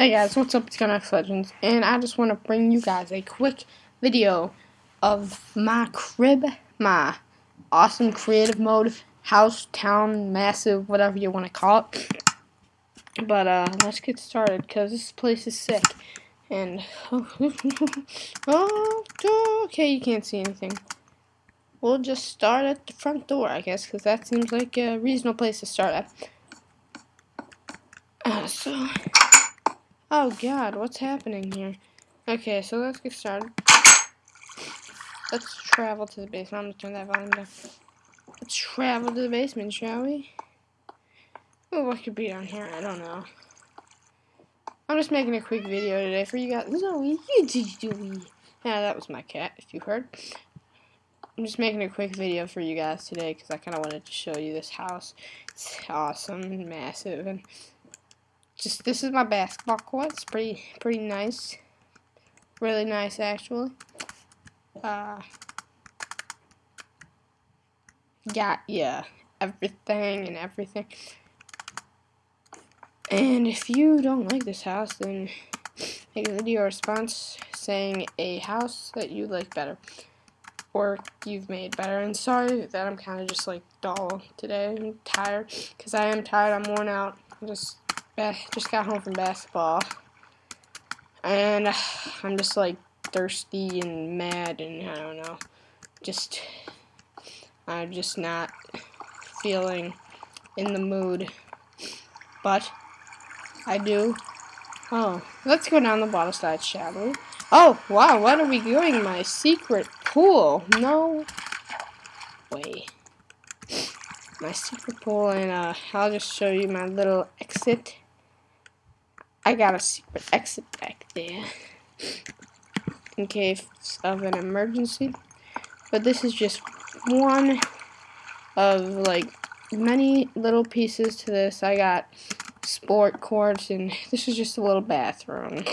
Hey guys, what's up? It's Gunnex Legends, and I just want to bring you guys a quick video of my crib, my awesome creative mode, house, town, massive, whatever you want to call it. But uh, let's get started, because this place is sick. And, oh, okay, you can't see anything. We'll just start at the front door, I guess, because that seems like a reasonable place to start at. Uh, so... Oh god, what's happening here? Okay, so let's get started. Let's travel to the basement. I'm gonna turn that volume down. Let's travel to the basement, shall we? Oh, what could be down here? I don't know. I'm just making a quick video today for you guys. Zoe, you did Yeah, that was my cat, if you heard. I'm just making a quick video for you guys today because I kind of wanted to show you this house. It's awesome and massive and just this is my basketball court. It's pretty pretty nice. Really nice actually. Uh got yeah, everything and everything. And if you don't like this house, then make a video response saying a house that you like better. Or you've made better. And sorry that I'm kind of just like dull today. I'm tired. Because I am tired. I'm worn out. I'm just just got home from basketball, and I'm just like thirsty and mad, and I don't know, just I'm just not feeling in the mood, but I do. Oh, let's go down the bottom side, shall we? Oh, wow, what are we doing? My secret pool. No way. My secret pool, and uh, I'll just show you my little exit. I got a secret exit back there in case of an emergency. But this is just one of like many little pieces to this. I got sport courts and this is just a little bathroom.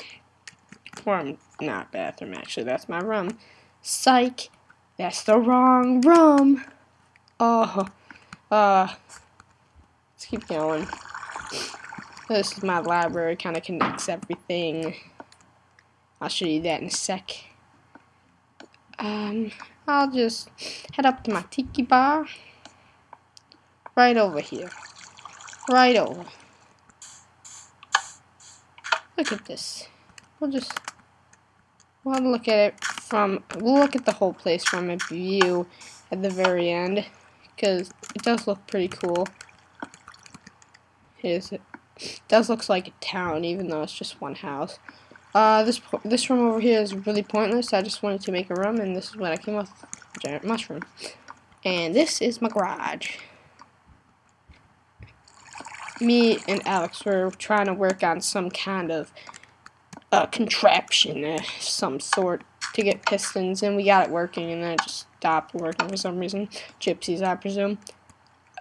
Or not bathroom actually, that's my room. Psych, that's the wrong room. Oh, uh, let's keep going. This is my library, kind of connects everything. I'll show you that in a sec. Um, I'll just head up to my tiki bar. Right over here. Right over. Look at this. We'll just we'll look at it from we'll look at the whole place from a view at the very end because it does look pretty cool. Here's it does looks like a town, even though it's just one house. Uh, this this room over here is really pointless. I just wanted to make a room, and this is what I came up with, giant mushroom. And this is my garage. Me and Alex were trying to work on some kind of uh, contraption of some sort to get pistons, and we got it working, and then it just stopped working for some reason. Gypsies, I presume.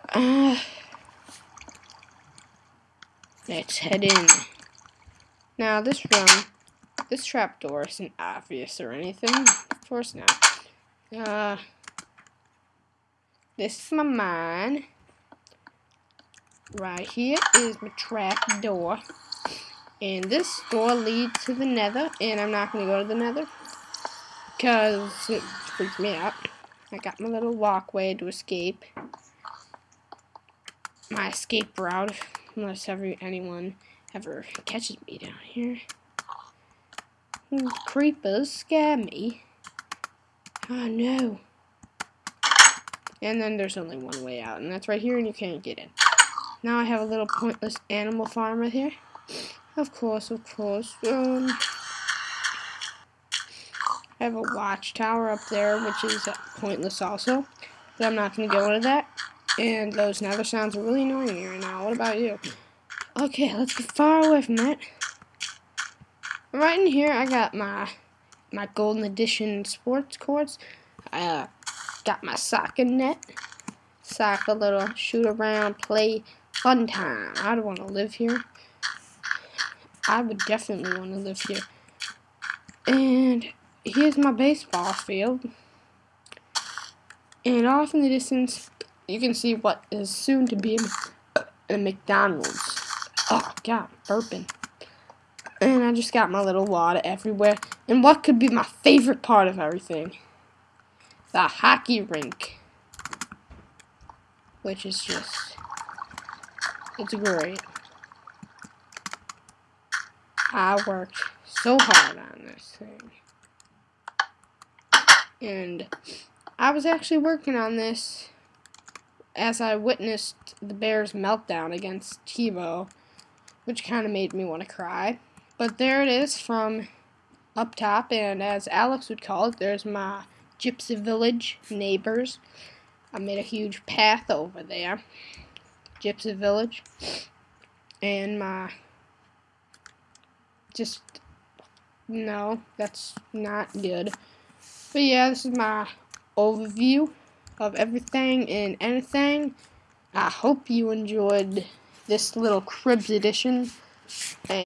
Uh, Let's head in. Now, this room, this trapdoor isn't obvious or anything. Of course not. Uh, this is my mine. Right here is my trap door. And this door leads to the nether. And I'm not going to go to the nether. Because it freaks me out. I got my little walkway to escape. My escape route unless ever anyone ever catches me down here. Creepers scare me. Oh no. And then there's only one way out, and that's right here, and you can't get in. Now I have a little pointless animal farm right here. Of course, of course. Um, I have a watchtower up there, which is pointless also. But I'm not going to go into that. And those nether sounds are really annoying me right now. What about you? Okay, let's get far away from that. Right in here, I got my my Golden Edition sports courts. I uh, got my soccer net. Soccer little shoot around, play, fun time. I'd want to live here. I would definitely want to live here. And here's my baseball field. And off in the distance, you can see what is soon to be a McDonald's. Oh, God, burping. And I just got my little water everywhere. And what could be my favorite part of everything? The hockey rink. Which is just, it's great. I worked so hard on this thing. And I was actually working on this as I witnessed the Bears' meltdown against Tebow, which kind of made me want to cry. But there it is from up top, and as Alex would call it, there's my Gypsy Village neighbors. I made a huge path over there, Gypsy Village, and my just no, that's not good. But yeah, this is my overview of everything and anything. I hope you enjoyed this little Cribs edition. And